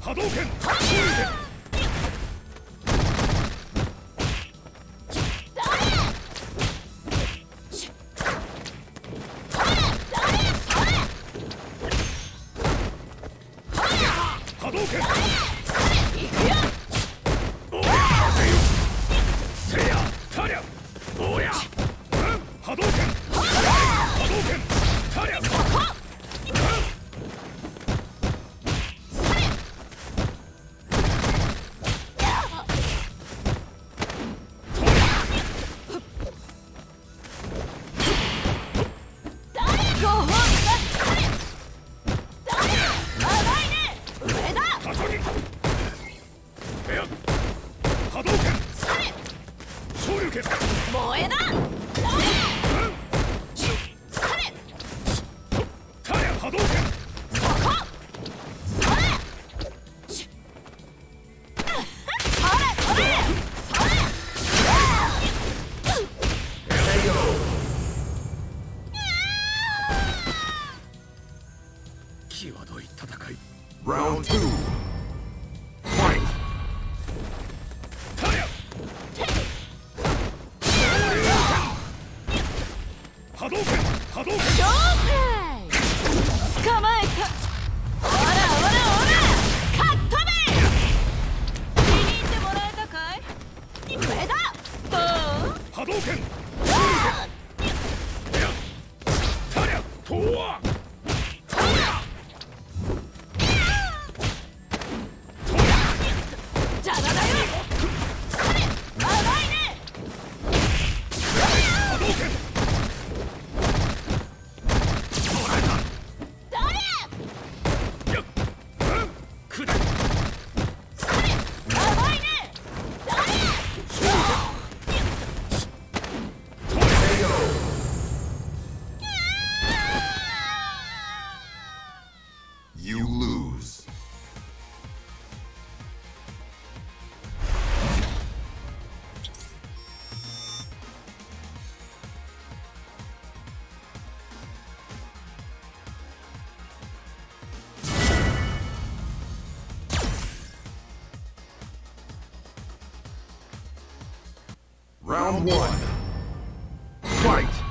波動拳。One. Fight.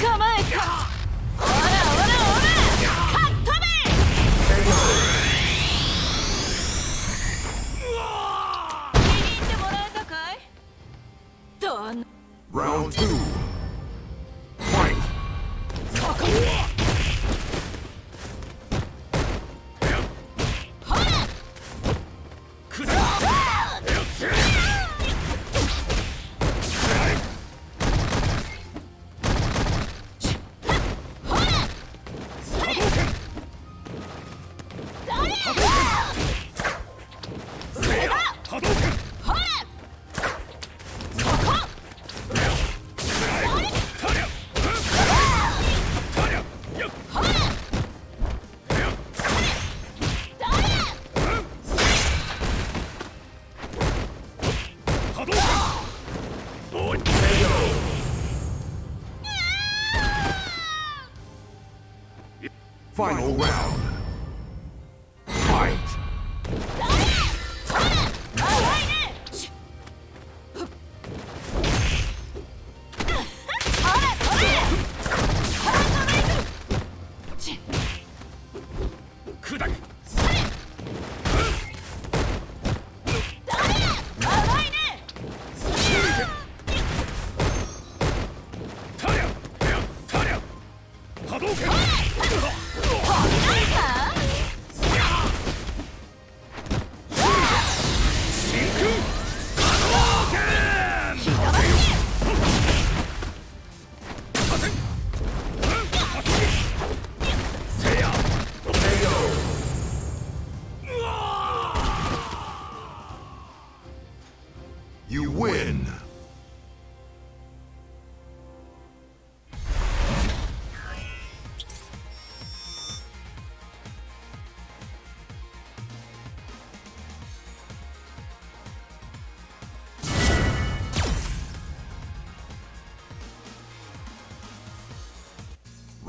捕ま Final round.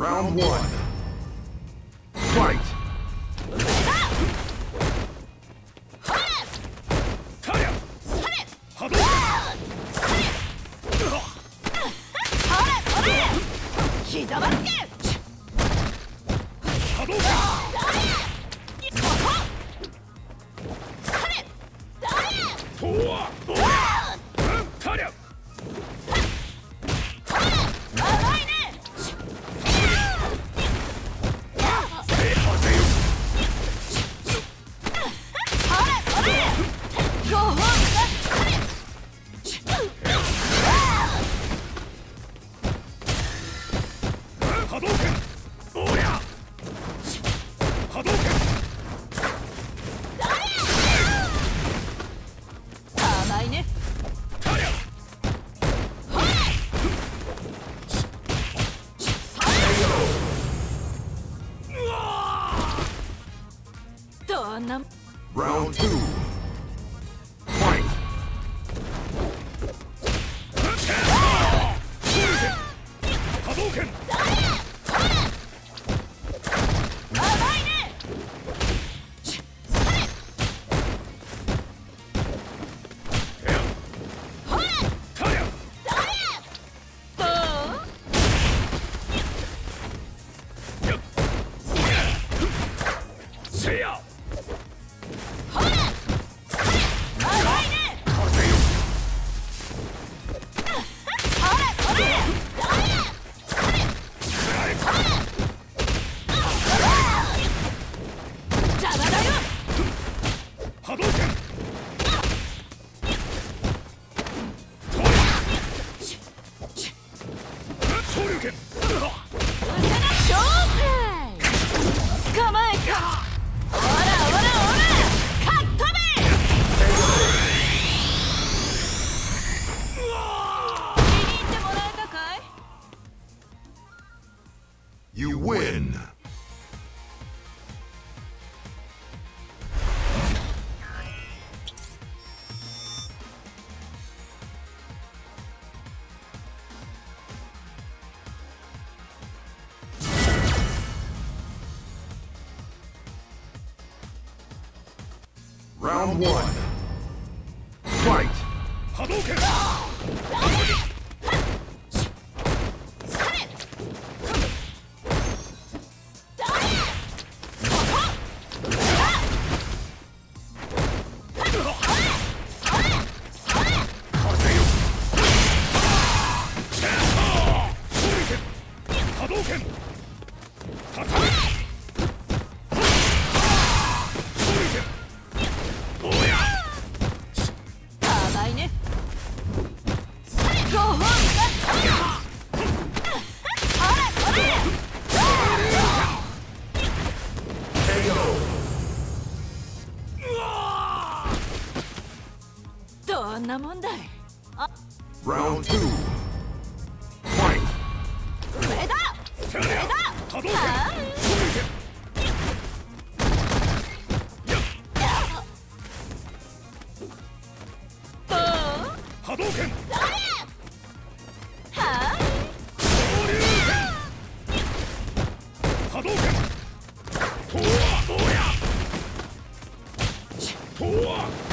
Round one. Round one. Fight! Hadouken! Hadouken! だ。いあ。ラウンド2ファイトこれだこれだ可動拳波動拳波動拳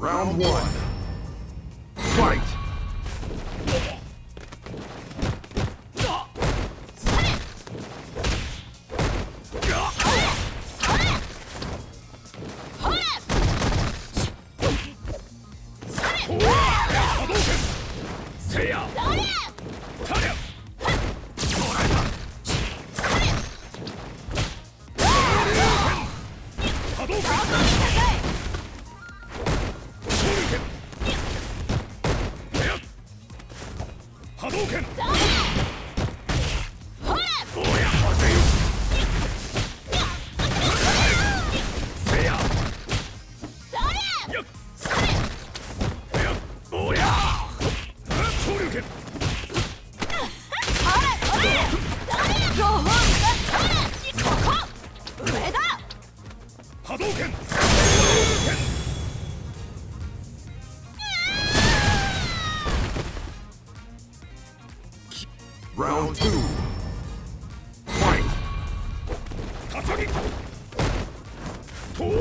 Round one. Fight!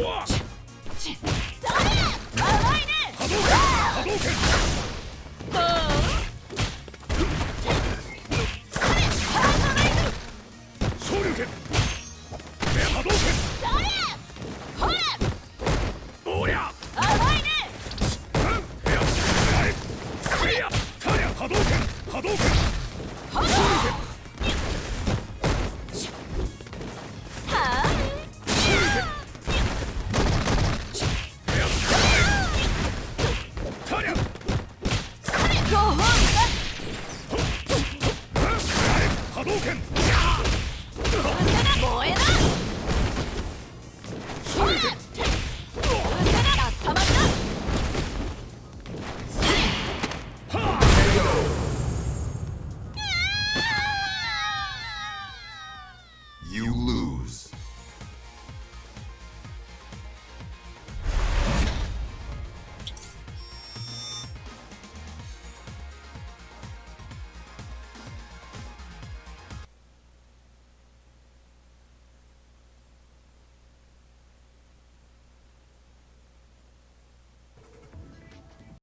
Walk!